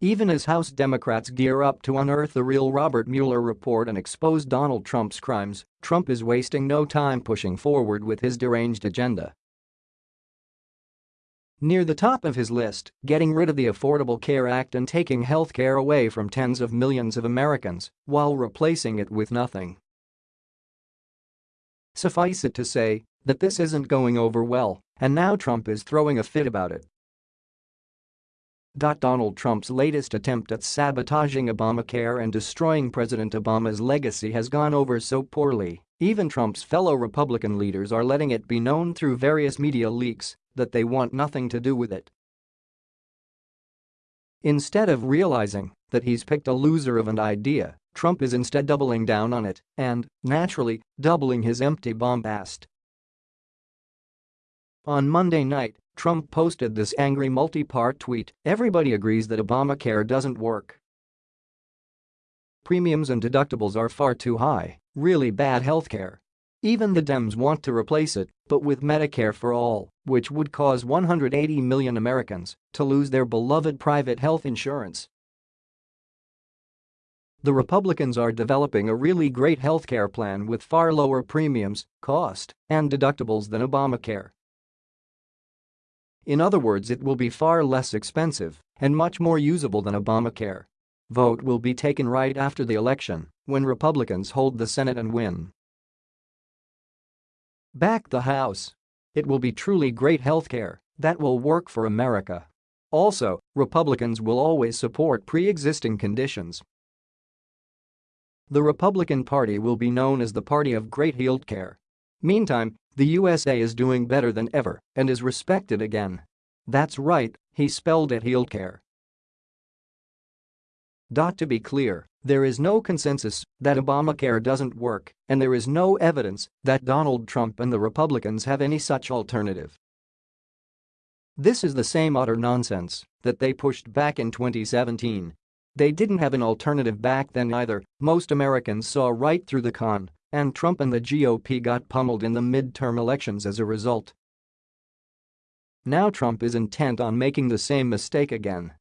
Even as House Democrats gear up to unearth the real Robert Mueller report and expose Donald Trump's crimes, Trump is wasting no time pushing forward with his deranged agenda. Near the top of his list, getting rid of the Affordable Care Act and taking health care away from tens of millions of Americans while replacing it with nothing. Suffice it to say that this isn't going over well, and now Trump is throwing a fit about it. Donald Trump's latest attempt at sabotaging Obamacare and destroying President Obama's legacy has gone over so poorly, even Trump's fellow Republican leaders are letting it be known through various media leaks that they want nothing to do with it. Instead of realizing that he's picked a loser of an idea, Trump is instead doubling down on it and, naturally, doubling his empty bombast. On Monday night, Trump posted this angry multi-part tweet, everybody agrees that Obamacare doesn't work. Premiums and deductibles are far too high, really bad healthcare. Even the Dems want to replace it, but with Medicare for All, which would cause 180 million Americans to lose their beloved private health insurance. The Republicans are developing a really great healthcare plan with far lower premiums, cost, and deductibles than Obamacare. In other words it will be far less expensive and much more usable than Obamacare. Vote will be taken right after the election, when Republicans hold the Senate and win. Back the House. It will be truly great healthcare that will work for America. Also, Republicans will always support pre-existing conditions. The Republican Party will be known as the party of great healthcare. Meantime, the USA is doing better than ever and is respected again. That's right, he spelled it healthcare. To be clear, there is no consensus that Obamacare doesn't work, and there is no evidence that Donald Trump and the Republicans have any such alternative. This is the same utter nonsense that they pushed back in 2017. They didn't have an alternative back then either, most Americans saw right through the con, and Trump and the GOP got pummeled in the midterm elections as a result. Now Trump is intent on making the same mistake again